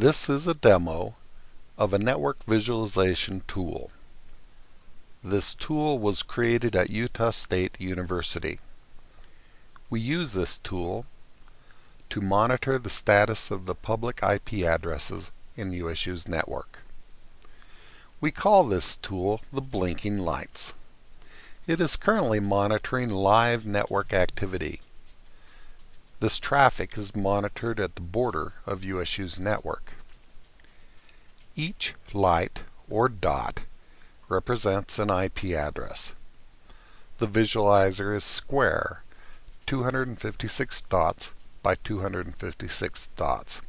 This is a demo of a network visualization tool. This tool was created at Utah State University. We use this tool to monitor the status of the public IP addresses in USU's network. We call this tool the blinking lights. It is currently monitoring live network activity. This traffic is monitored at the border of USU's network. Each light or dot represents an IP address. The visualizer is square, 256 dots by 256 dots.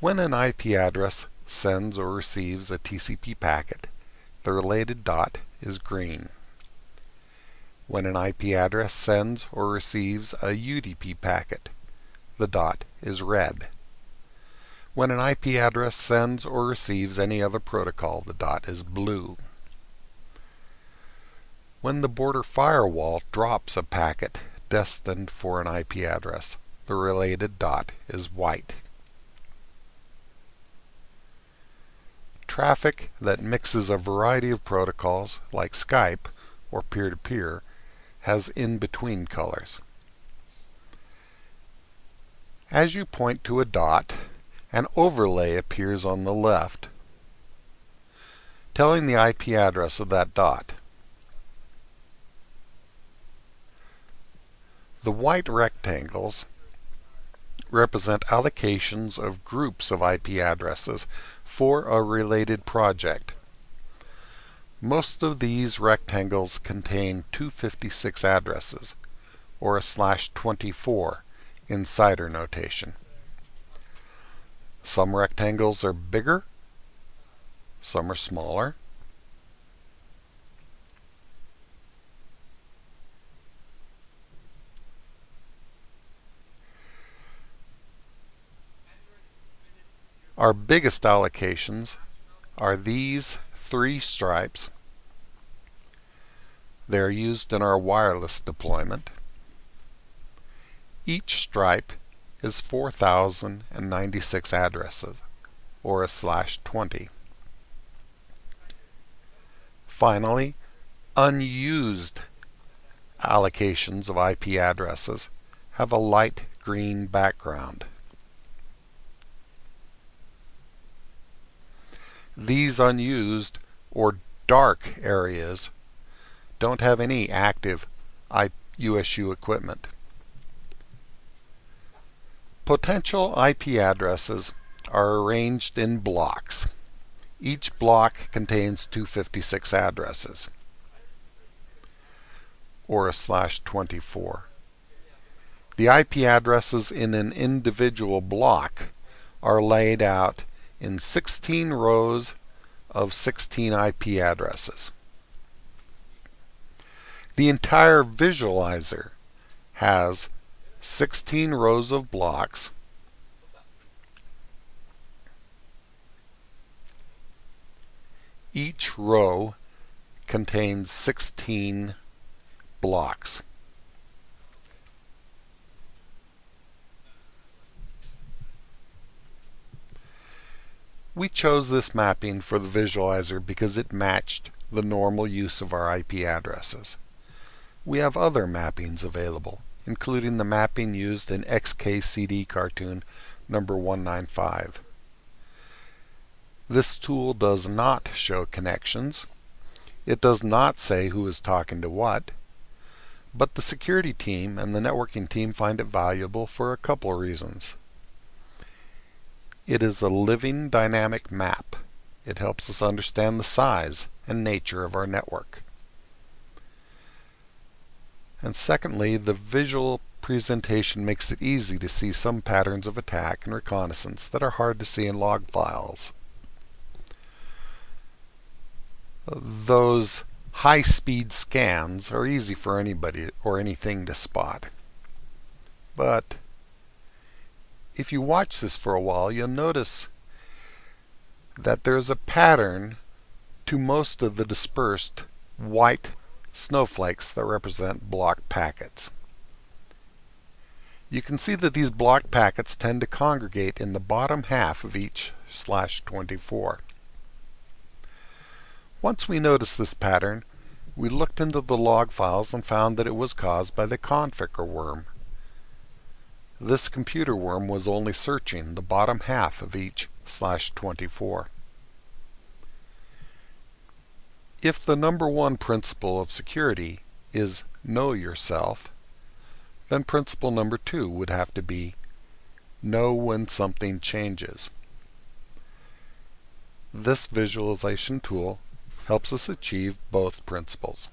When an IP address sends or receives a TCP packet, the related dot is green. When an IP address sends or receives a UDP packet, the dot is red. When an IP address sends or receives any other protocol, the dot is blue. When the border firewall drops a packet destined for an IP address, the related dot is white. Traffic that mixes a variety of protocols, like Skype or peer-to-peer, -peer, has in-between colors. As you point to a dot, an overlay appears on the left, telling the IP address of that dot. The white rectangles represent allocations of groups of IP addresses for a related project. Most of these rectangles contain 256 addresses, or a slash 24 in CIDR notation. Some rectangles are bigger, some are smaller. Our biggest allocations are these three stripes. They are used in our wireless deployment. Each stripe is 4,096 addresses, or a slash 20. Finally, unused allocations of IP addresses have a light green background. These unused or dark areas don't have any active USU equipment. Potential IP addresses are arranged in blocks. Each block contains 256 addresses, or a slash 24. The IP addresses in an individual block are laid out in 16 rows of 16 IP addresses. The entire visualizer has 16 rows of blocks Each row contains 16 blocks. We chose this mapping for the visualizer because it matched the normal use of our IP addresses. We have other mappings available, including the mapping used in XKCD cartoon number 195. This tool does not show connections. It does not say who is talking to what. But the security team and the networking team find it valuable for a couple reasons. It is a living dynamic map. It helps us understand the size and nature of our network. And secondly, the visual presentation makes it easy to see some patterns of attack and reconnaissance that are hard to see in log files. Those high-speed scans are easy for anybody or anything to spot. But if you watch this for a while, you'll notice that there's a pattern to most of the dispersed white snowflakes that represent block packets. You can see that these block packets tend to congregate in the bottom half of each slash 24. Once we noticed this pattern, we looked into the log files and found that it was caused by the Conficker worm. This computer worm was only searching the bottom half of each slash 24. If the number one principle of security is know yourself, then principle number two would have to be know when something changes. This visualization tool helps us achieve both principles.